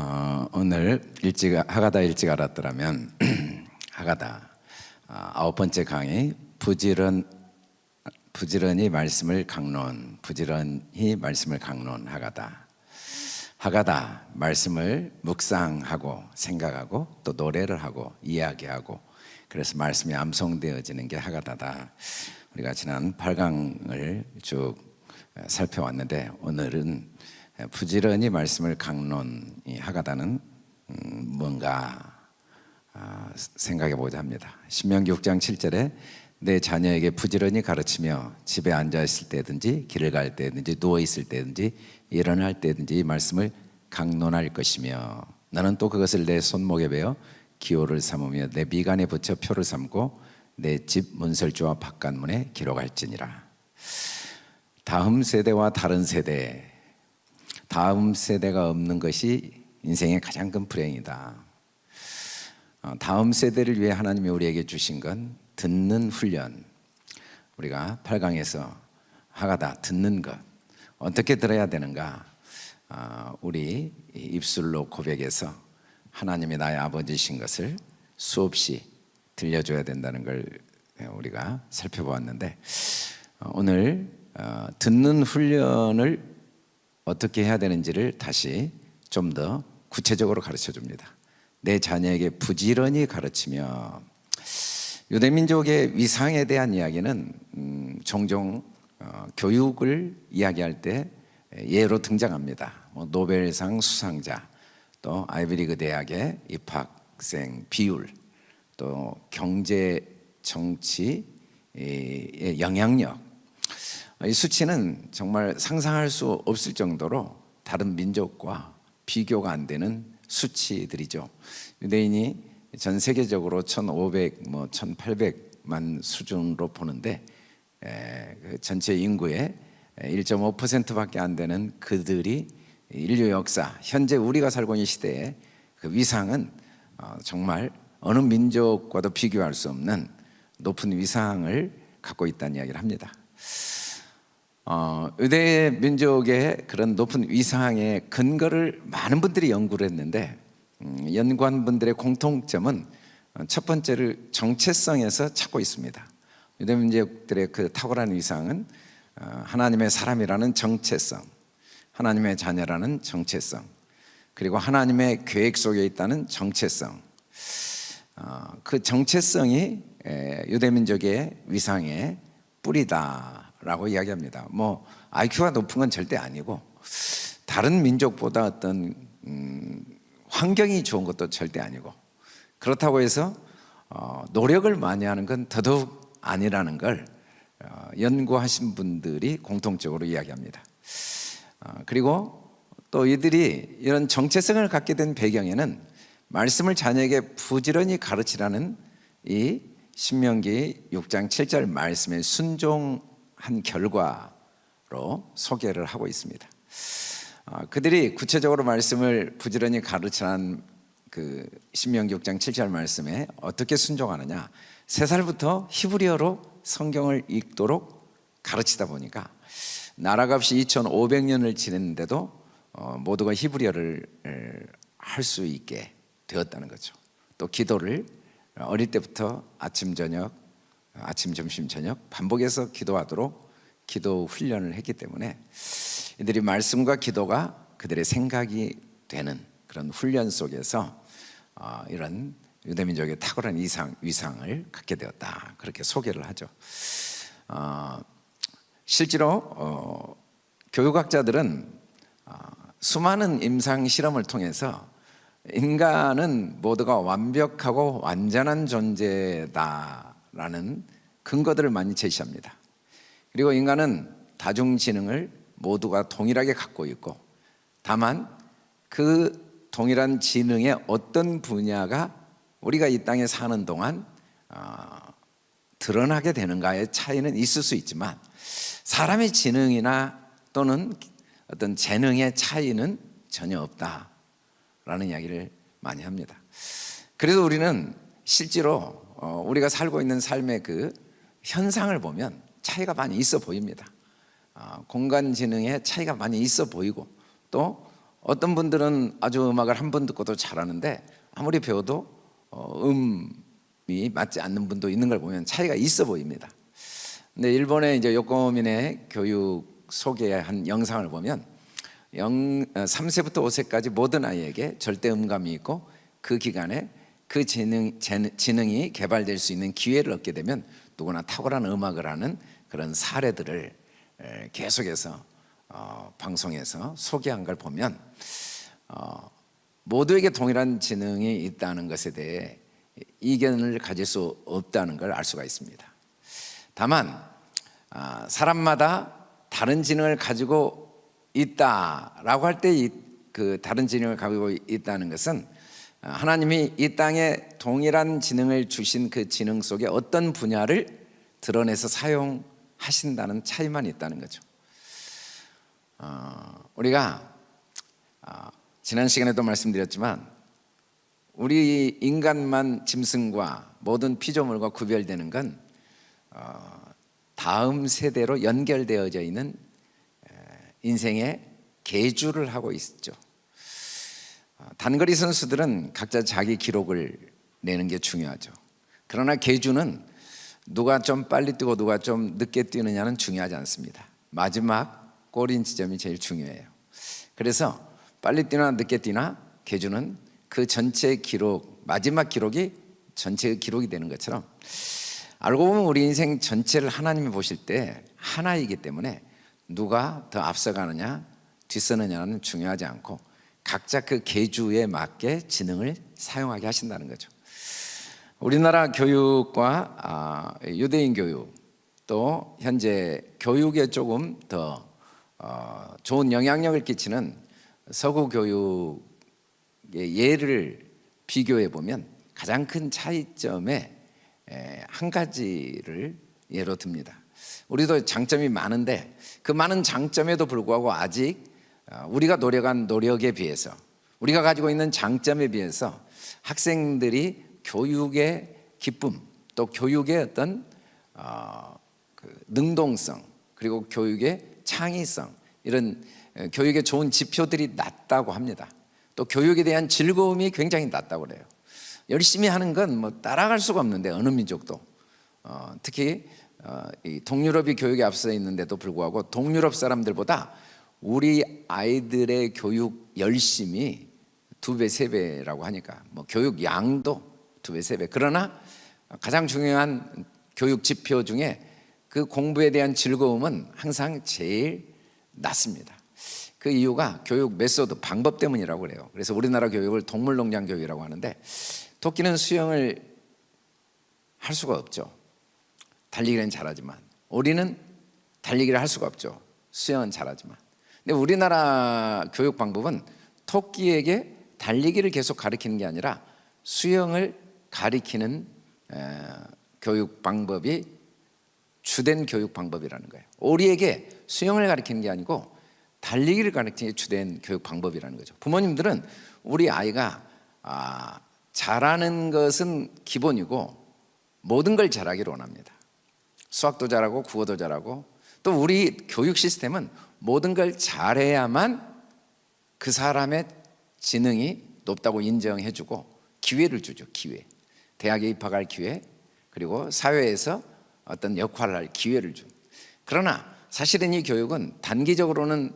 어, 오늘 일찍 하가다 일찍 알았더라면 하가다 어, 아홉 번째 강의 부지런 부지런히 말씀을 강론 부지런히 말씀을 강론하가다. 하가다 말씀을 묵상하고 생각하고 또 노래를 하고 이야기하고 그래서 말씀이 암송되어지는 게 하가다다. 우리가 지난 8강을 쭉 살펴왔는데 오늘은 부지런히 말씀을 강론하가다는 음, 뭔가 아, 생각해 보자 합니다. 신명기 6장 7절에 내 자녀에게 부지런히 가르치며 집에 앉아 있을 때든지 길을 갈 때든지 누워 있을 때든지 일어날 때든지 이 말씀을 강론할 것이며 나는 또 그것을 내 손목에 베어 기호를 삼으며 내 미간에 붙여 표를 삼고 내 집 문설주와 바깥문에 기록할지니라. 다음 세대와 다른 세대 다음 세대가 없는 것이 인생의 가장 큰 불행이다. 어, 다음 세대를 위해 하나님이 우리에게 주신 건 듣는 훈련. 우리가 8강에서 하가다 듣는 것. 어떻게 들어야 되는가? 어, 우리 입술로 고백해서 하나님이 나의 아버지신 것을 수없이 들려줘야 된다는 걸 우리가 살펴보았는데 어, 오늘 듣는 훈련을 어떻게 해야 되는지를 다시 좀 더 구체적으로 가르쳐 줍니다. 내 자녀에게 부지런히 가르치며 유대민족의 위상에 대한 이야기는 음, 종종 어, 교육을 이야기할 때 예로 등장합니다. 뭐 노벨상 수상자 또 아이비리그 대학의 입학생 비율 또 경제 정치의 영향력 이 수치는 정말 상상할 수 없을 정도로 다른 민족과 비교가 안 되는 수치들이죠. 유대인이 전 세계적으로 1500, 뭐 1800만 수준으로 보는데 에, 그 전체 인구의 1.5%밖에 안 되는 그들이 인류 역사, 현재 우리가 살고 있는 시대의 그 위상은 어, 정말 어느 민족과도 비교할 수 없는 높은 위상을 갖고 있다는 이야기를 합니다 어, 의대 민족의 그런 높은 위상의 근거를 많은 분들이 연구를 했는데 음, 연구한 분들의 공통점은 첫 번째를 정체성에서 찾고 있습니다. 유대 민족들의 그 탁월한 위상은 어, 하나님의 사람이라는 정체성 하나님의 자녀라는 정체성 그리고 하나님의 계획 속에 있다는 정체성. 어, 그 정체성이 유대 민족의 위상의 뿌리다 라고 이야기합니다. 뭐 IQ가 높은 건 절대 아니고 다른 민족보다 어떤 음, 환경이 좋은 것도 절대 아니고 그렇다고 해서 어, 노력을 많이 하는 건 더더욱 아니라는 걸 어, 연구하신 분들이 공통적으로 이야기합니다. 어, 그리고 또 이들이 이런 정체성을 갖게 된 배경에는 말씀을 자녀에게 부지런히 가르치라는 이 신명기 6장 7절 말씀에 순종 한 결과로 소개를 하고 있습니다. 어, 그들이 구체적으로 말씀을 부지런히 가르치는 그 신명기 6장 7절 말씀에 어떻게 순종하느냐. 세 살부터 히브리어로 성경을 읽도록 가르치다 보니까 나라가 없이 2500년을 지냈는데도 어, 모두가 히브리어를 할 수 있게 되었다는 거죠. 또 기도를 어릴 때부터 아침 저녁 아침, 점심, 저녁 반복해서 기도하도록 기도 훈련을 했기 때문에 이들이 말씀과 기도가 그들의 생각이 되는 그런 훈련 속에서 어, 이런 유대민족의 탁월한 이상, 위상을 갖게 되었다. 그렇게 소개를 하죠. 어, 실제로 어, 교육학자들은 어, 수많은 임상 실험을 통해서 인간은 모두가 완벽하고 완전한 존재다 라는 근거들을 많이 제시합니다. 그리고 인간은 다중지능을 모두가 동일하게 갖고 있고 다만 그 동일한 지능의 어떤 분야가 우리가 이 땅에 사는 동안 어, 드러나게 되는가의 차이는 있을 수 있지만 사람의 지능이나 또는 어떤 재능의 차이는 전혀 없다라는 이야기를 많이 합니다. 그래서 우리는 실제로 어, 우리가 살고 있는 삶의 그 현상을 보면 차이가 많이 있어 보입니다 어, 공간 지능에 차이가 많이 있어 보이고 또 어떤 분들은 아주 음악을 한 번 듣고도 잘하는데 아무리 배워도 어, 음이 맞지 않는 분도 있는 걸 보면 차이가 있어 보입니다. 근데 일본의 이제 요코민의 교육 소개한 영상을 보면 영, 3세부터 5세까지 모든 아이에게 절대 음감이 있고 그 기간에 그 지능, 재능- 지능이 개발될 수 있는 기회를 얻게 되면 누구나 탁월한 음악을 하는 그런 사례들을 에, 계속해서 어, 방송에서 소개한 걸 보면 어, 모두에게 동일한 지능이 있다는 것에 대해 이견을 가질 수 없다는 걸 알 수가 있습니다. 다만 아, 사람마다 다른 지능을 가지고 있다라고 할 때 그 다른 지능을 가지고 있다는 것은 아, 하나님이 이 땅에 동일한 지능을 주신 그 지능 속에 어떤 분야를 드러내서 사용하신다는 차이만 있다는 거죠. 어, 우리가 아, 지난 시간에도 말씀드렸지만 우리 인간만 짐승과 모든 피조물과 구별되는 건 어, 다음 세대로 연결되어져 있는 에, 인생의 계주를 하고 있죠. 어, 단거리 선수들은 각자 자기 기록을 내는 게 중요하죠. 그러나 계주는 누가 좀 빨리 뛰고 누가 좀 늦게 뛰느냐는 중요하지 않습니다. 마지막 골인 지점이 제일 중요해요. 그래서 빨리 뛰나 늦게 뛰나 계주는 그 전체 기록 마지막 기록이 전체의 기록이 되는 것처럼 알고 보면 우리 인생 전체를 하나님이 보실 때 하나이기 때문에 누가 더 앞서가느냐 뒤서느냐는 중요하지 않고 각자 그 계주에 맞게 지능을 사용하게 하신다는 거죠. 우리나라 교육과 아, 유대인 교육 또 현재 교육에 조금 더 어, 좋은 영향력을 끼치는 서구 교육의 예를 비교해 보면 가장 큰 차이점에 에, 한 가지를 예로 듭니다. 우리도 장점이 많은데 그 많은 장점에도 불구하고 아직 어, 우리가 노력한 노력에 비해서 우리가 가지고 있는 장점에 비해서 학생들이 교육의 기쁨 또 교육의 어떤 어, 그 능동성 그리고 교육의 창의성 이런 어, 교육의 좋은 지표들이 낮다고 합니다. 또 교육에 대한 즐거움이 굉장히 낮다고 그래요. 열심히 하는 건 뭐 따라갈 수가 없는데 어느 민족도 어, 특히 어, 이 동유럽이 교육에 앞서 있는데도 불구하고 동유럽 사람들보다 우리 아이들의 교육 열심이 두 배, 세 배라고 하니까 뭐 교육 양도 두 배, 세 배. 그러나 가장 중요한 교육 지표 중에 그 공부에 대한 즐거움은 항상 제일 낮습니다. 그 이유가 교육 method 방법 때문이라고 그래요. 그래서 우리나라 교육을 동물농장 교육이라고 하는데 토끼는 수영을 할 수가 없죠. 달리기는 잘하지만 오리는 달리기를 할 수가 없죠. 수영은 잘하지만. 근데 우리나라 교육 방법은 토끼에게 달리기를 계속 가르치는 게 아니라 수영을 에, 교육 방법이 주된 교육 방법이라는 거예요. 오리에게 수영을 가르치는 게 아니고 달리기를 가르치는 게 주된 교육 방법이라는 거죠. 부모님들은 우리 아이가 아, 잘하는 것은 기본이고 모든 걸 잘하기를 원합니다. 수학도 잘하고 국어도 잘하고 또 우리 교육 시스템은 모든 걸 잘해야만 그 사람의 지능이 높다고 인정해주고 기회를 주죠. 기회. 대학에 입학할 기회 그리고 사회에서 어떤 역할을 할 기회를 준. 그러나 사실은 이 교육은 단기적으로는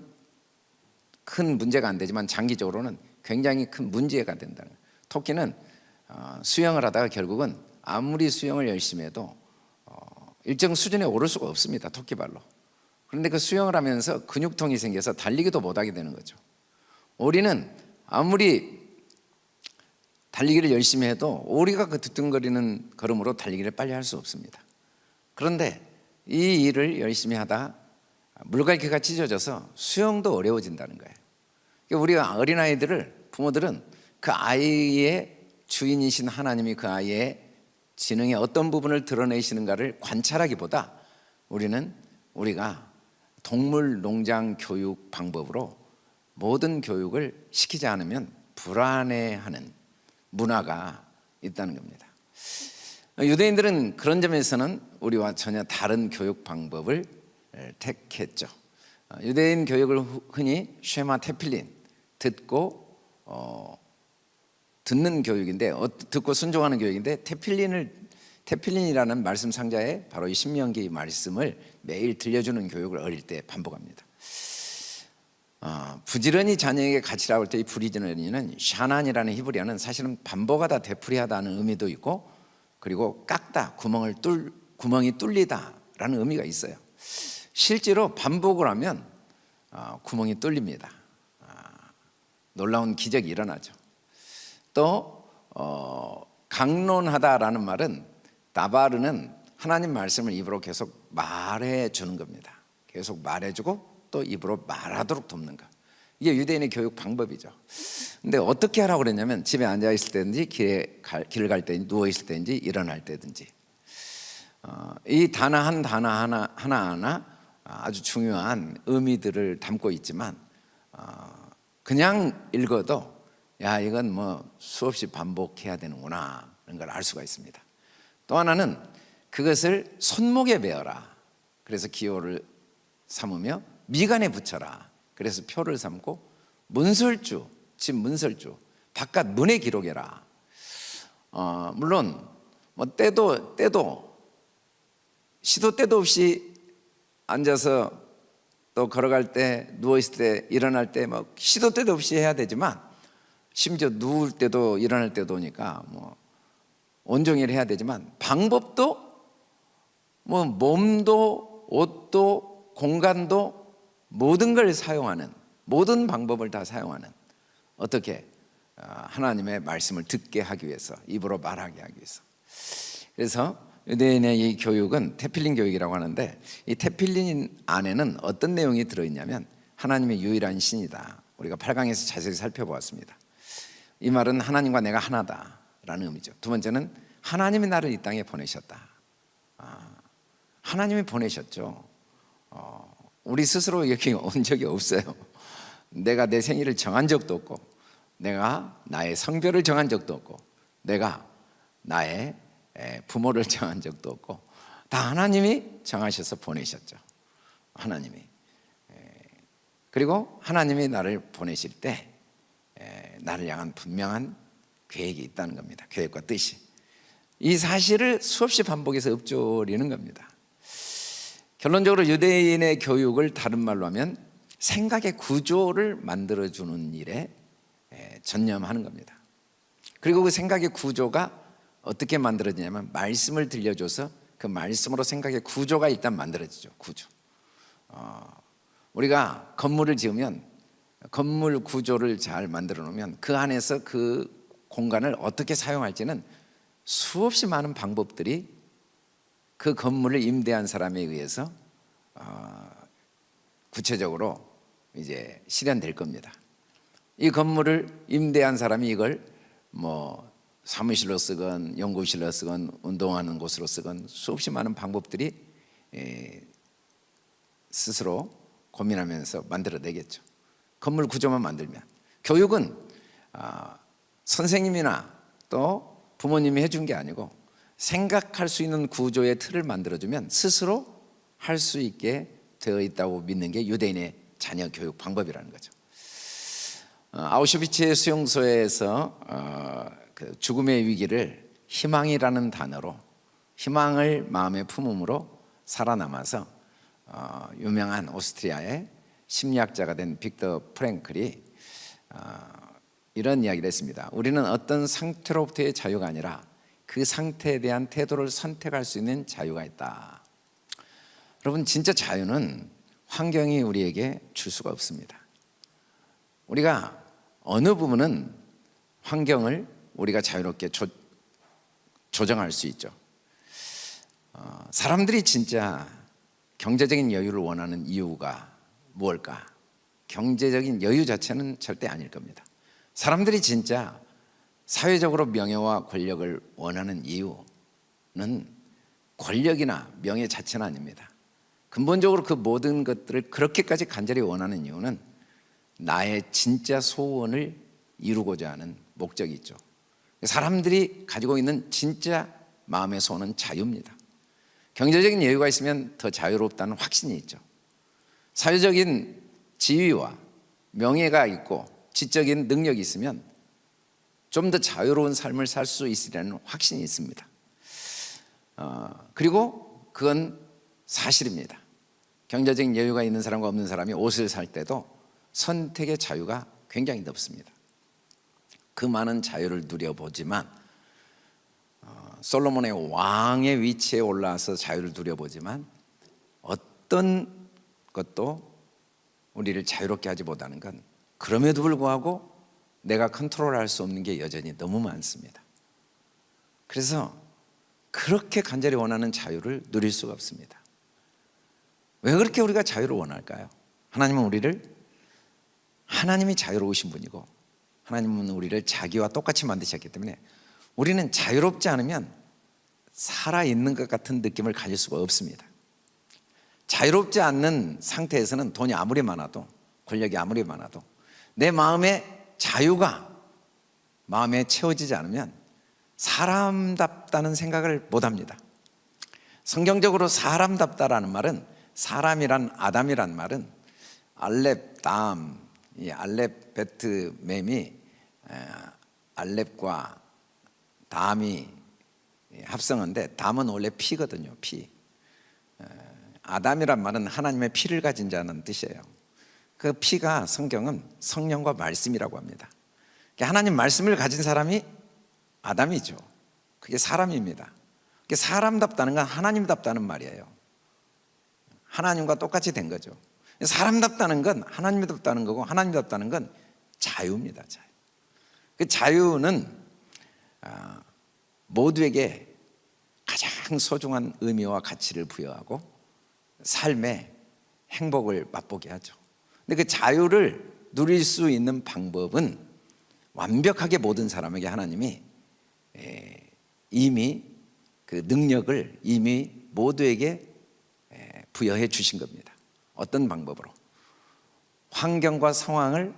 큰 문제가 안 되지만 장기적으로는 굉장히 큰 문제가 된다는 거예요. 토끼는 어, 수영을 하다가 결국은 아무리 수영을 열심히 해도 어, 일정 수준에 오를 수가 없습니다. 토끼발로. 그런데 그 수영을 하면서 근육통이 생겨서 달리기도 못하게 되는 거죠. 오리는 아무리 달리기를 열심히 해도 오리가 그 뒤뚱거리는 걸음으로 달리기를 빨리 할 수 없습니다. 그런데 이 일을 열심히 하다 물갈퀴가 찢어져서 수영도 어려워진다는 거예요. 그러니까 우리가 어린아이들을 부모들은 그 아이의 주인이신 하나님이 그 아이의 지능의 어떤 부분을 드러내시는가를 관찰하기보다 우리는 우리가 동물 농장 교육 방법으로 모든 교육을 시키지 않으면 불안해하는 문화가 있다는 겁니다. 유대인들은 그런 점에서는 우리와 전혀 다른 교육 방법을 택했죠. 유대인 교육을 흔히 쉐마 테필린 듣고 어, 듣는 교육인데 어, 듣고 순종하는 교육인데 테필린을 테필린이라는 말씀 상자에 바로 이 신명기 말씀을 매일 들려주는 교육을 어릴 때 반복합니다. 어, 부지런히 자녀에게 가르치라고 할 때 이 부지런히는 샤난이라는 히브리어는 사실은 반복하다 되풀이하다는 의미도 있고 그리고 깎다 구멍을 뚫 구멍이 뚫리다라는 의미가 있어요. 실제로 반복을 하면 어, 구멍이 뚫립니다. 아, 놀라운 기적이 일어나죠. 또 어, 강론하다라는 말은 다바르는 하나님 말씀을 입으로 계속 말해 주는 겁니다. 계속 말해주고 또 입으로 말하도록 돕는 것. 이게 유대인의 교육 방법이죠. 근데 어떻게 하라고 그랬냐면 집에 앉아 있을 때든지 길에 갈, 길을 갈 때든지 누워 있을 때든지 일어날 때든지 어, 이 단어 한 단어 하나 하나 하나 아주 중요한 의미들을 담고 있지만 어, 그냥 읽어도 야 이건 뭐 수없이 반복해야 되는구나 이런 걸 알 수가 있습니다. 또 하나는 그것을 손목에 베어라. 그래서 기호를 삼으며 미간에 붙여라. 그래서 표를 삼고 문설주, 집 문설주, 바깥 문에 기록해라. 어, 물론 뭐 때도 때도 시도 때도 없이 앉아서 또 걸어갈 때 누워 있을 때 일어날 때뭐 시도 때도 없이 해야 되지만 심지어 누울 때도 일어날 때도 오니까 뭐 온종일 해야 되지만 방법도 뭐 몸도 옷도 공간도 모든 걸 사용하는 모든 방법을 다 사용하는 어떻게 아, 하나님의 말씀을 듣게 하기 위해서 입으로 말하게 하기 위해서. 그래서 유대인의 이 교육은 테필린 교육이라고 하는데 이 테필린 안에는 어떤 내용이 들어있냐면 하나님의 유일한 신이다. 우리가 8강에서 자세히 살펴보았습니다. 이 말은 하나님과 내가 하나다 라는 의미죠. 두 번째는 하나님이 나를 이 땅에 보내셨다. 아, 하나님이 보내셨죠. 어, 우리 스스로 여기 온 적이 없어요. 내가 내 생일을 정한 적도 없고 내가 나의 성별을 정한 적도 없고 내가 나의 부모를 정한 적도 없고 다 하나님이 정하셔서 보내셨죠. 하나님이. 그리고 하나님이 나를 보내실 때 나를 향한 분명한 계획이 있다는 겁니다. 계획과 뜻이. 이 사실을 수없이 반복해서 읊조리는 겁니다. 결론적으로 유대인의 교육을 다른 말로 하면 생각의 구조를 만들어주는 일에 전념하는 겁니다. 그리고 그 생각의 구조가 어떻게 만들어지냐면 말씀을 들려줘서 그 말씀으로 생각의 구조가 일단 만들어지죠. 구조. 어, 우리가 건물을 지으면 건물 구조를 잘 만들어 놓으면 그 안에서 그 공간을 어떻게 사용할지는 수없이 많은 방법들이 그 건물을 임대한 사람에 의해서 어, 구체적으로 이제 실현될 겁니다. 이 건물을 임대한 사람이 이걸 뭐 사무실로 쓰건 연구실로 쓰건 운동하는 곳으로 쓰건 수없이 많은 방법들이 스스로 고민하면서 만들어내겠죠. 건물 구조만 만들면 교육은 아, 선생님이나 또 부모님이 해준 게 아니고 생각할 수 있는 구조의 틀을 만들어주면 스스로 할 수 있게 되어 있다고 믿는 게 유대인의 자녀 교육 방법이라는 거죠. 어, 아우슈비츠의 수용소에서 어, 그 죽음의 위기를 희망이라는 단어로 희망을 마음에 품음으로 살아남아서 어, 유명한 오스트리아의 심리학자가 된 빅터 프랭클이 이런 이야기를 했습니다. 우리는 어떤 상태로부터의 자유가 아니라 그 상태에 대한 태도를 선택할 수 있는 자유가 있다. 여러분 진짜 자유는 환경이 우리에게 줄 수가 없습니다. 우리가 어느 부분은 환경을 우리가 자유롭게 조, 조정할 수 있죠. 어, 사람들이 진짜 경제적인 여유를 원하는 이유가 무엇일까? 경제적인 여유 자체는 절대 아닐 겁니다. 사람들이 진짜 사회적으로 명예와 권력을 원하는 이유는 권력이나 명예 자체는 아닙니다. 근본적으로 그 모든 것들을 그렇게까지 간절히 원하는 이유는 나의 진짜 소원을 이루고자 하는 목적이 있죠. 사람들이 가지고 있는 진짜 마음의 소원은 자유입니다. 경제적인 여유가 있으면 더 자유롭다는 확신이 있죠. 사회적인 지위와 명예가 있고 지적인 능력이 있으면 좀 더 자유로운 삶을 살 수 있으리라는 확신이 있습니다. 어, 그리고 그건 사실입니다. 경제적인 여유가 있는 사람과 없는 사람이 옷을 살 때도 선택의 자유가 굉장히 높습니다. 그 많은 자유를 누려보지만 어, 솔로몬의 왕의 위치에 올라와서 자유를 누려보지만 어떤 것도 우리를 자유롭게 하지 못하는 건 그럼에도 불구하고 내가 컨트롤할 수 없는 게 여전히 너무 많습니다. 그래서 그렇게 간절히 원하는 자유를 누릴 수가 없습니다. 왜 그렇게 우리가 자유를 원할까요? 하나님은 우리를 하나님이 자유로우신 분이고 하나님은 우리를 자기와 똑같이 만드셨기 때문에 우리는 자유롭지 않으면 살아있는 것 같은 느낌을 가질 수가 없습니다. 자유롭지 않는 상태에서는 돈이 아무리 많아도 권력이 아무리 많아도 내 마음의 자유가 마음에 채워지지 않으면 사람답다는 생각을 못 합니다. 성경적으로 사람답다라는 말은 사람이란 아담이란 말은 알렙 담, 이 알렙 베트 mem이 알렙과 담이 합성한데 담은 원래 피거든요. 피. 아담이란 말은 하나님의 피를 가진 자는 뜻이에요. 그 피가 성경은 성령과 말씀이라고 합니다. 하나님 말씀을 가진 사람이 아담이죠. 그게 사람입니다. 그게 사람답다는 건 하나님답다는 말이에요. 하나님과 똑같이 된 거죠. 사람답다는 건 하나님답다는 거고 하나님답다는 건 자유입니다. 자유. 그 자유는 아, 모두에게 가장 소중한 의미와 가치를 부여하고 삶의 행복을 맛보게 하죠. 근데 그 자유를 누릴 수 있는 방법은 완벽하게 모든 사람에게 하나님이 이미 그 능력을 이미 모두에게 부여해 주신 겁니다. 어떤 방법으로? 환경과 상황을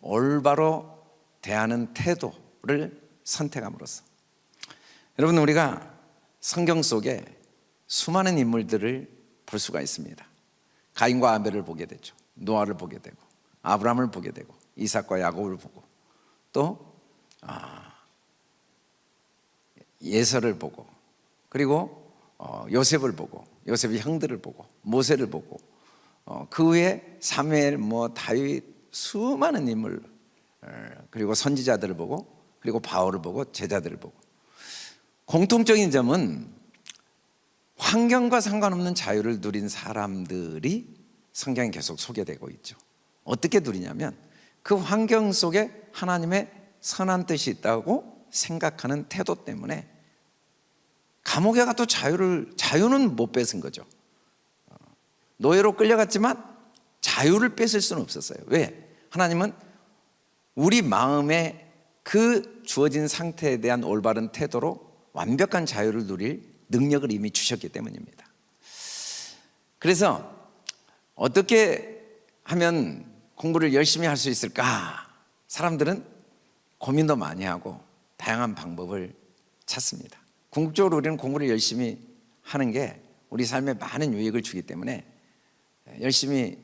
올바로 대하는 태도를 선택함으로써 여러분 우리가 성경 속에 수많은 인물들을 볼 수가 있습니다. 가인과 아벨을 보게 되죠. 노아를 보게 되고 아브라함을 보게 되고 이삭과 야곱을 보고 또 아, 예서를 보고 그리고 어, 요셉을 보고 요셉의 형들을 보고 모세를 보고 어, 그 후에 사무엘 뭐 다윗 수많은 인물 어, 그리고 선지자들을 보고 그리고 바울을 보고 제자들을 보고. 공통적인 점은 환경과 상관없는 자유를 누린 사람들이 성경에 계속 소개되고 있죠. 어떻게 누리냐면 그 환경 속에 하나님의 선한 뜻이 있다고 생각하는 태도 때문에 감옥에 가도 자유를 자유는 못 뺏은 거죠. 노예로 끌려갔지만 자유를 뺏을 수는 없었어요. 왜? 하나님은 우리 마음의 그 주어진 상태에 대한 올바른 태도로 완벽한 자유를 누릴 능력을 이미 주셨기 때문입니다. 그래서 어떻게 하면 공부를 열심히 할 수 있을까? 사람들은 고민도 많이 하고 다양한 방법을 찾습니다. 궁극적으로 우리는 공부를 열심히 하는 게 우리 삶에 많은 유익을 주기 때문에 열심히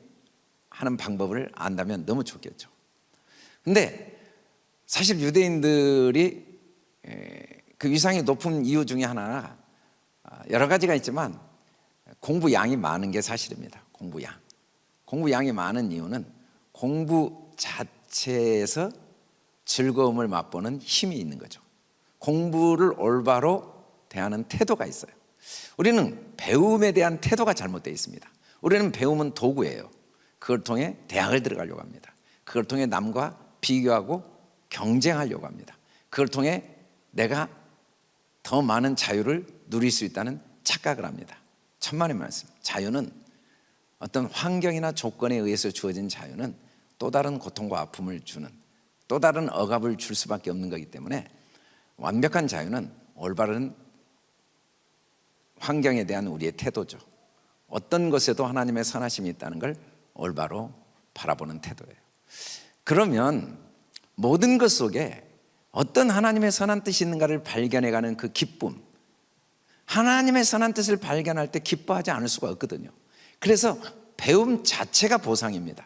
하는 방법을 안다면 너무 좋겠죠. 근데 사실 유대인들이 그 위상이 높은 이유 중에 하나가 아, 여러 가지가 있지만 공부 양이 많은 게 사실입니다. 공부 양. 공부 양이 많은 이유는 공부 자체에서 즐거움을 맛보는 힘이 있는 거죠. 공부를 올바로 대하는 태도가 있어요. 우리는 배움에 대한 태도가 잘못되어 있습니다. 우리는 배움은 도구예요. 그걸 통해 대학을 들어가려고 합니다. 그걸 통해 남과 비교하고 경쟁하려고 합니다. 그걸 통해 내가 더 많은 자유를 누릴 수 있다는 착각을 합니다. 천만의 말씀. 자유는 어떤 환경이나 조건에 의해서 주어진 자유는 또 다른 고통과 아픔을 주는 또 다른 억압을 줄 수밖에 없는 거기 때문에 완벽한 자유는 올바른 환경에 대한 우리의 태도죠. 어떤 것에도 하나님의 선하심이 있다는 걸 올바로 바라보는 태도예요. 그러면 모든 것 속에 어떤 하나님의 선한 뜻이 있는가를 발견해가는 그 기쁨, 하나님의 선한 뜻을 발견할 때 기뻐하지 않을 수가 없거든요. 그래서 배움 자체가 보상입니다.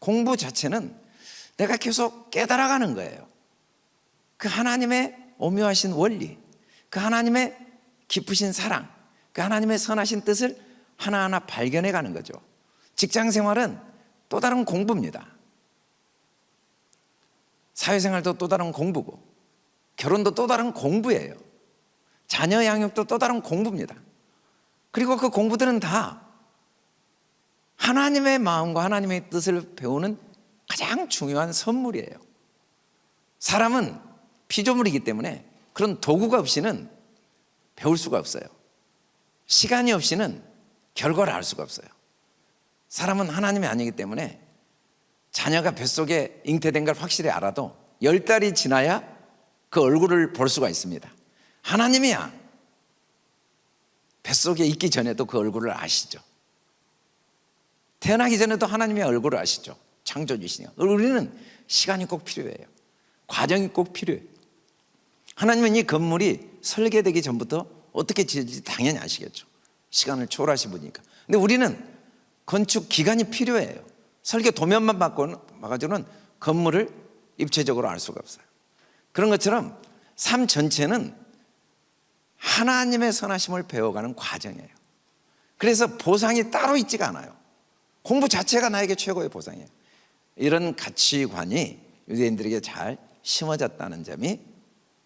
공부 자체는 내가 계속 깨달아가는 거예요. 그 하나님의 오묘하신 원리, 그 하나님의 깊으신 사랑, 그 하나님의 선하신 뜻을 하나하나 발견해 가는 거죠. 직장 생활은 또 다른 공부입니다. 사회생활도 또 다른 공부고, 결혼도 또 다른 공부예요. 자녀 양육도 또 다른 공부입니다. 그리고 그 공부들은 다 하나님의 마음과 하나님의 뜻을 배우는 가장 중요한 선물이에요. 사람은 피조물이기 때문에 그런 도구가 없이는 배울 수가 없어요. 시간이 없이는 결과를 알 수가 없어요. 사람은 하나님이 아니기 때문에 자녀가 뱃속에 잉태된 걸 확실히 알아도 열 달이 지나야 그 얼굴을 볼 수가 있습니다. 하나님이야. 뱃속에 있기 전에도 그 얼굴을 아시죠. 태어나기 전에도 하나님의 얼굴을 아시죠. 창조주시니까. 우리는 시간이 꼭 필요해요. 과정이 꼭 필요해요. 하나님은 이 건물이 설계되기 전부터 어떻게 지어질지 당연히 아시겠죠. 시간을 초월하신 분이니까. 근데 우리는 건축 기간이 필요해요. 설계 도면만 바꿔가지고는 건물을 입체적으로 알 수가 없어요. 그런 것처럼 삶 전체는 하나님의 선하심을 배워가는 과정이에요. 그래서 보상이 따로 있지가 않아요. 공부 자체가 나에게 최고의 보상이에요. 이런 가치관이 유대인들에게 잘 심어졌다는 점이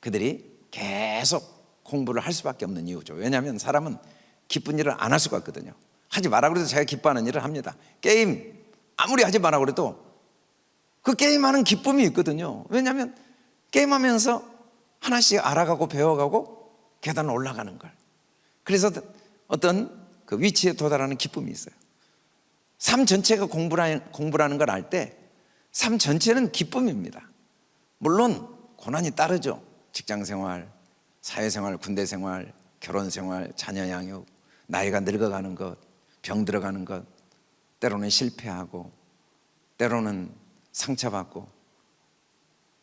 그들이 계속 공부를 할 수밖에 없는 이유죠. 왜냐하면 사람은 기쁜 일을 안 할 수가 없거든요. 하지 마라 그래도 자기가 기뻐하는 일을 합니다. 게임 아무리 하지 마라 그래도 그 게임하는 기쁨이 있거든요. 왜냐하면 게임하면서 하나씩 알아가고 배워가고 계단을 올라가는 걸. 그래서 어떤 그 위치에 도달하는 기쁨이 있어요. 삶 전체가 공부라는, 공부라는 걸 알 때 삶 전체는 기쁨입니다. 물론 고난이 따르죠. 직장 생활, 사회 생활, 군대 생활, 결혼 생활, 자녀 양육, 나이가 늙어가는 것, 병 들어가는 것, 때로는 실패하고, 때로는 상처받고,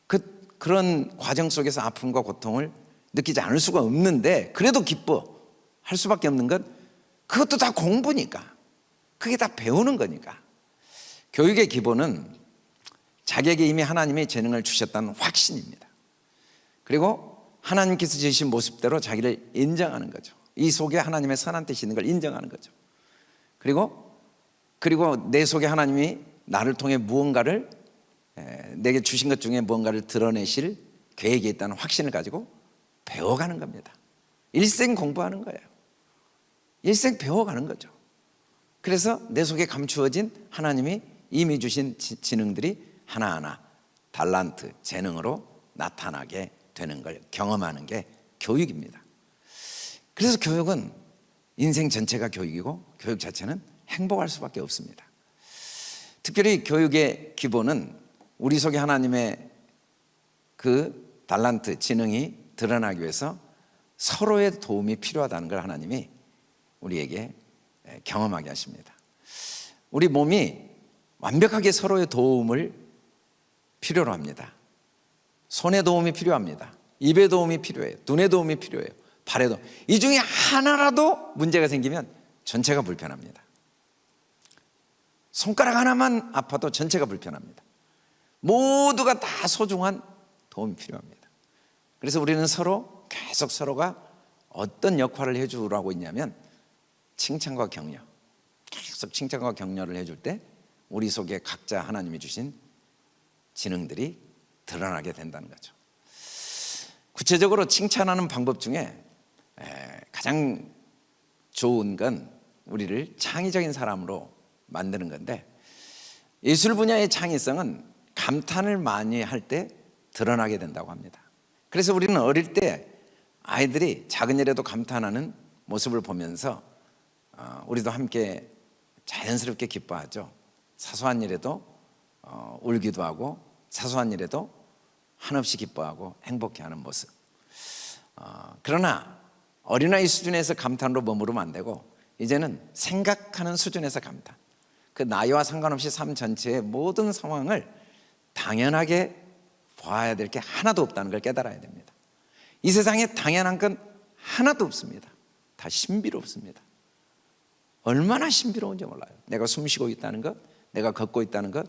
그, 그런 과정 속에서 아픔과 고통을 느끼지 않을 수가 없는데, 그래도 기뻐 할 수밖에 없는 것, 그것도 다 공부니까. 그게 다 배우는 거니까. 교육의 기본은 자기에게 이미 하나님의 재능을 주셨다는 확신입니다. 그리고 하나님께서 지으신 모습대로 자기를 인정하는 거죠. 이 속에 하나님의 선한 뜻이 있는 걸 인정하는 거죠. 그리고 그리고 내 속에 하나님이 나를 통해 무언가를 내게 주신 것 중에 무언가를 드러내실 계획이 있다는 확신을 가지고 배워가는 겁니다. 일생 공부하는 거예요. 일생 배워가는 거죠. 그래서 내 속에 감추어진 하나님이 이미 주신 지능들이 하나하나 달란트, 재능으로 나타나게 되는 걸 경험하는 게 교육입니다. 그래서 교육은 인생 전체가 교육이고 교육 자체는 행복할 수밖에 없습니다. 특별히 교육의 기본은 우리 속에 하나님의 그 달란트, 지능이 드러나기 위해서 서로의 도움이 필요하다는 걸 하나님이 우리에게 경험하게 하십니다. 우리 몸이 완벽하게 서로의 도움을 필요로 합니다. 손의 도움이 필요합니다. 입의 도움이 필요해요. 눈의 도움이 필요해요. 발의 도움. 이 중에 하나라도 문제가 생기면 전체가 불편합니다. 손가락 하나만 아파도 전체가 불편합니다. 모두가 다 소중한 도움이 필요합니다. 그래서 우리는 서로 계속 서로가 어떤 역할을 해주라고 있냐면 칭찬과 격려. 계속 칭찬과 격려를 해줄 때 우리 속에 각자 하나님이 주신 지능들이 드러나게 된다는 거죠. 구체적으로 칭찬하는 방법 중에 가장 좋은 건 우리를 창의적인 사람으로 만드는 건데 예술 분야의 창의성은 감탄을 많이 할 때 드러나게 된다고 합니다. 그래서 우리는 어릴 때 아이들이 작은 일에도 감탄하는 모습을 보면서 어, 우리도 함께 자연스럽게 기뻐하죠. 사소한 일에도 어, 울기도 하고 사소한 일에도 한없이 기뻐하고 행복해하는 모습. 어, 그러나 어린아이 수준에서 감탄으로 머무르면 안 되고 이제는 생각하는 수준에서 감탄. 그 나이와 상관없이 삶 전체의 모든 상황을 당연하게 봐야 될 게 하나도 없다는 걸 깨달아야 됩니다. 이 세상에 당연한 건 하나도 없습니다. 다 신비롭습니다. 얼마나 신비로운지 몰라요. 내가 숨 쉬고 있다는 것, 내가 걷고 있다는 것,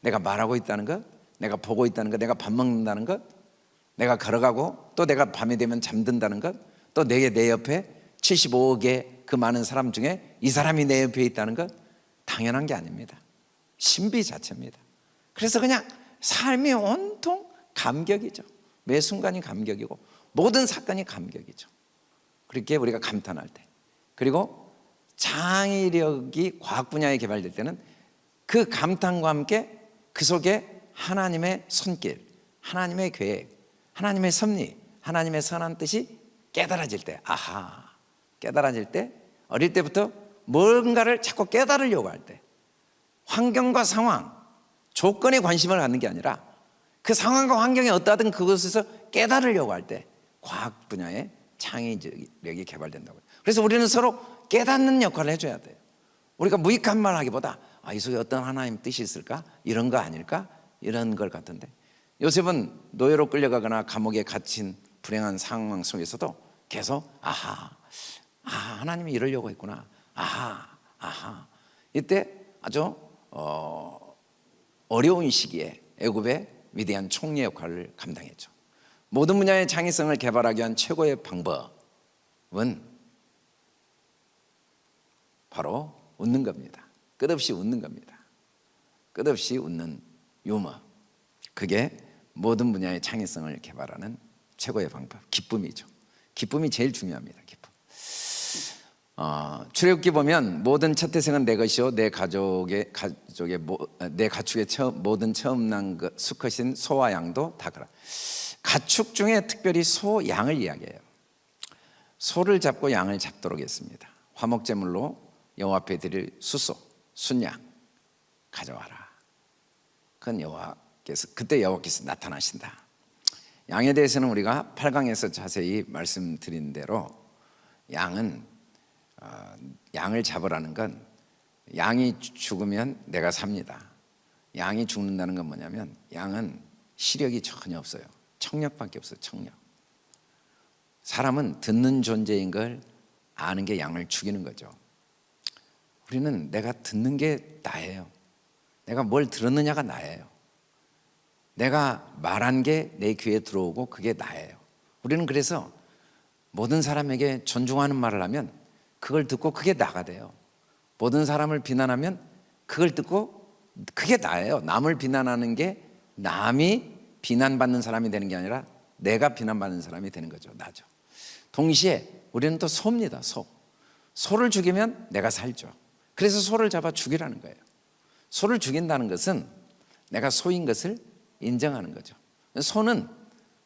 내가 말하고 있다는 것, 내가 보고 있다는 것, 내가 밥 먹는다는 것, 내가 걸어가고 또 내가 밤이 되면 잠든다는 것, 또 내게 내 옆에 75억의 그 많은 사람 중에 이 사람이 내 옆에 있다는 것 당연한 게 아닙니다. 신비 자체입니다. 그래서 그냥 삶이 온통 감격이죠. 매 순간이 감격이고 모든 사건이 감격이죠. 그렇게 우리가 감탄할 때 그리고 창의력이 과학 분야에 개발될 때는 그 감탄과 함께 그 속에 하나님의 손길, 하나님의 계획, 하나님의 섭리, 하나님의 선한 뜻이 깨달아질 때, 아하, 깨달아질 때, 어릴 때부터 뭔가를 자꾸 깨달으려고 할 때, 환경과 상황, 조건에 관심을 갖는 게 아니라 그 상황과 환경이 어떠하든 그것에서 깨달으려고 할 때, 과학 분야의 창의력이 개발된다고요. 그래서 우리는 서로 깨닫는 역할을 해줘야 돼요. 우리가 무익한 말 하기보다 아, 이 속에 어떤 하나님 뜻이 있을까? 이런 거 아닐까? 이런 걸 같은데 요셉은 노예로 끌려가거나 감옥에 갇힌 불행한 상황 속에서도 계속 아하, 아 하나님이 이러려고 했구나. 아하, 아하. 이때 아주 어, 어려운 시기에 애굽의 위대한 총리 역할을 감당했죠. 모든 분야의 창의성을 개발하기 위한 최고의 방법은 바로 웃는 겁니다. 끝없이 웃는 겁니다. 끝없이 웃는 유머. 그게 모든 분야의 창의성을 개발하는 최고의 방법. 기쁨이죠. 기쁨이 제일 중요합니다. 기쁨. 어, 출애굽기 보면 모든 첫 태생은 내 것이요 내 가족의 가족의 모, 내 가축의 처음, 모든 처음 난 것, 수컷인 소와 양도 다 그라. 가축 중에 특별히 소, 양을 이야기해요. 소를 잡고 양을 잡도록 했습니다. 화목제물로 여호와 앞에 드릴 수소, 순양 가져와라. 그건 여호와께서 그때 여호와께서 나타나신다. 양에 대해서는 우리가 8강에서 자세히 말씀드린 대로 양은 어, 양을 잡으라는 건 양이 죽으면 내가 삽니다. 양이 죽는다는 건 뭐냐면 양은 시력이 전혀 없어요. 청력밖에 없어요. 청력. 사람은 듣는 존재인 걸 아는 게 양을 죽이는 거죠. 우리는 내가 듣는 게 나예요. 내가 뭘 들었느냐가 나예요. 내가 말한 게 내 귀에 들어오고 그게 나예요. 우리는 그래서 모든 사람에게 존중하는 말을 하면 그걸 듣고 그게 나가 돼요. 모든 사람을 비난하면 그걸 듣고 그게 나예요. 남을 비난하는 게 남이 비난받는 사람이 되는 게 아니라 내가 비난받는 사람이 되는 거죠. 나죠. 동시에 우리는 또 소입니다. 소. 소를 죽이면 내가 살죠. 그래서 소를 잡아 죽이라는 거예요. 소를 죽인다는 것은 내가 소인 것을 인정하는 거죠. 소는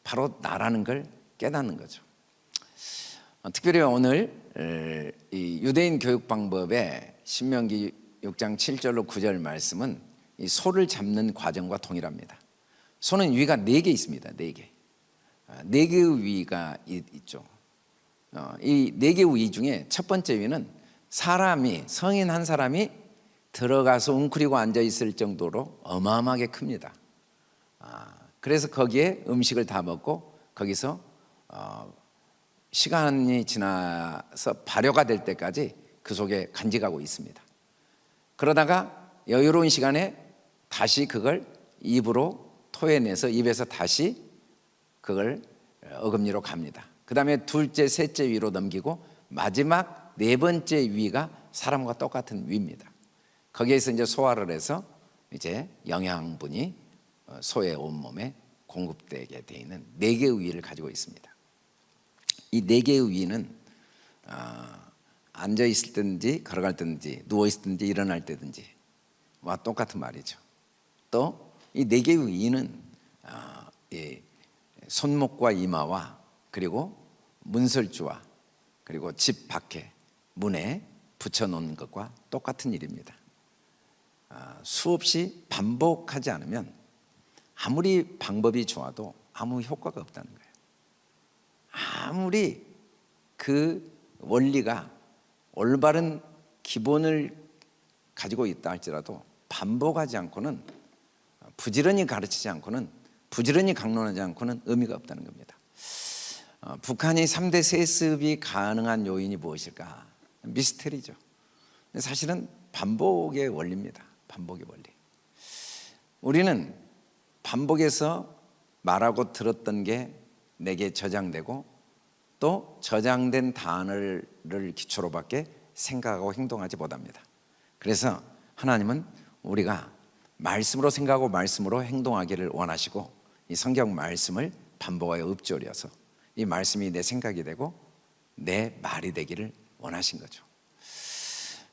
바로 나라는 걸 깨닫는 거죠. 어, 특별히 오늘 이 유대인 교육 방법의 신명기 6장 7절로 9절 말씀은 이 소를 잡는 과정과 동일합니다. 소는 위가 네개 있습니다. 네 개. 아, 네 개의 위가 있죠. 어, 이네 개의 위 중에 첫 번째 위는 사람이 성인 한 사람이 들어가서 웅크리고 앉아 있을 정도로 어마어마하게 큽니다. 아, 그래서 거기에 음식을 다 먹고 거기서 어, 시간이 지나서 발효가 될 때까지 그 속에 간직하고 있습니다. 그러다가 여유로운 시간에 다시 그걸 입으로 토해내서 입에서 다시 그걸 어금니로 갑니다. 그 다음에 둘째, 셋째 위로 넘기고 마지막 네 번째 위가 사람과 똑같은 위입니다. 거기에서 이제 소화를 해서 이제 영양분이 어, 소의 온몸에 공급되게 되어 있는 네 개의 위를 가지고 있습니다. 이 네 개의 위는 어, 앉아 있을 때든지 걸어갈 때든지 누워 있을 때든지 일어날 때든지 와 똑같은 말이죠. 또 이 네 개의 위는 어, 손목과 이마와 그리고 문설주와 그리고 집 밖에 문에 붙여놓는 것과 똑같은 일입니다. 수없이 반복하지 않으면 아무리 방법이 좋아도 아무 효과가 없다는 거예요. 아무리 그 원리가 올바른 기본을 가지고 있다 할지라도 반복하지 않고는 부지런히 가르치지 않고는 부지런히 강론하지 않고는 의미가 없다는 겁니다. 어, 북한이 3대 세습이 가능한 요인이 무엇일까? 미스테리죠. 사실은 반복의 원리입니다. 반복의 원리. 우리는 반복해서 말하고 들었던 게 내게 저장되고 또 저장된 단어를 기초로 밖에 생각하고 행동하지 못합니다. 그래서 하나님은 우리가 말씀으로 생각하고 말씀으로 행동하기를 원하시고 이 성경 말씀을 반복하여 읊조려서 이 말씀이 내 생각이 되고 내 말이 되기를 원하신 거죠.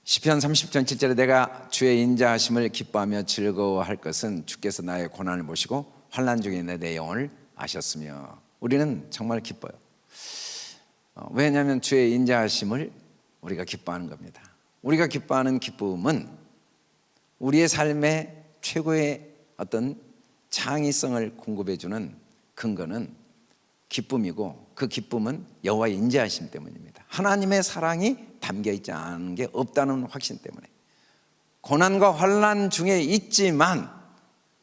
시편 30편 7절에 내가 주의 인자하심을 기뻐하며 즐거워할 것은 주께서 나의 고난을 보시고 환난 중에 내 영혼을 아셨으며 우리는 정말 기뻐요. 어, 왜냐하면 주의 인자하심을 우리가 기뻐하는 겁니다. 우리가 기뻐하는 기쁨은 우리의 삶의 최고의 어떤 창의성을 공급해 주는 근거는 기쁨이고 그 기쁨은 여호와의 인자하심 때문입니다. 하나님의 사랑이 담겨 있지 않은 게 없다는 확신 때문에 고난과 환난 중에 있지만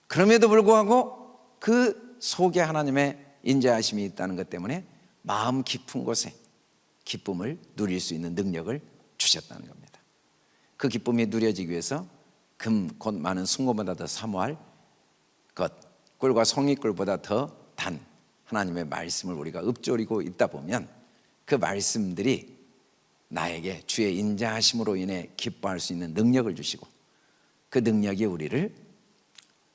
그럼에도 불구하고 그 속에 하나님의 인자하심이 있다는 것 때문에 마음 깊은 곳에 기쁨을 누릴 수 있는 능력을 주셨다는 겁니다. 그 기쁨이 누려지기 위해서 금 곧 많은 순금보다 더 사모할 것 꿀과 송이꿀보다 더 단 하나님의 말씀을 우리가 읊조리고 있다 보면 그 말씀들이 나에게 주의 인자하심으로 인해 기뻐할 수 있는 능력을 주시고 그 능력이 우리를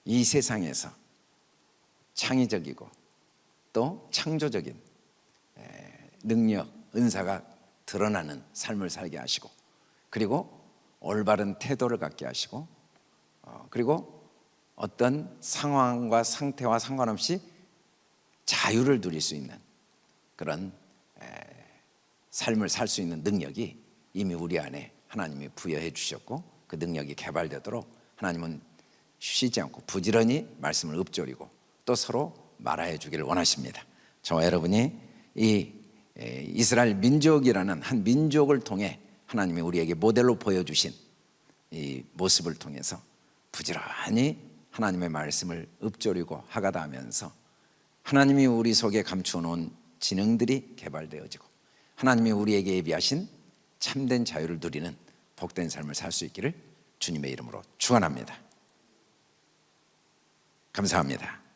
이 세상에서 창의적이고 또 창조적인 능력, 은사가 드러나는 삶을 살게 하시고 그리고 올바른 태도를 갖게 하시고 어, 그리고 어떤 상황과 상태와 상관없이 자유를 누릴 수 있는 그런 삶을 살 수 있는 능력이 이미 우리 안에 하나님이 부여해 주셨고 그 능력이 개발되도록 하나님은 쉬지 않고 부지런히 말씀을 읊조리고 또 서로 말하여 주기를 원하십니다. 저와 여러분이 이 이스라엘 민족이라는 한 민족을 통해 하나님이 우리에게 모델로 보여주신 이 모습을 통해서 부지런히 하나님의 말씀을 읊조리고 하가다 하면서 하나님이 우리 속에 감추어 놓은 지능들이 개발되어지고 하나님이 우리에게 예비하신 참된 자유를 누리는 복된 삶을 살 수 있기를 주님의 이름으로 축원합니다. 감사합니다.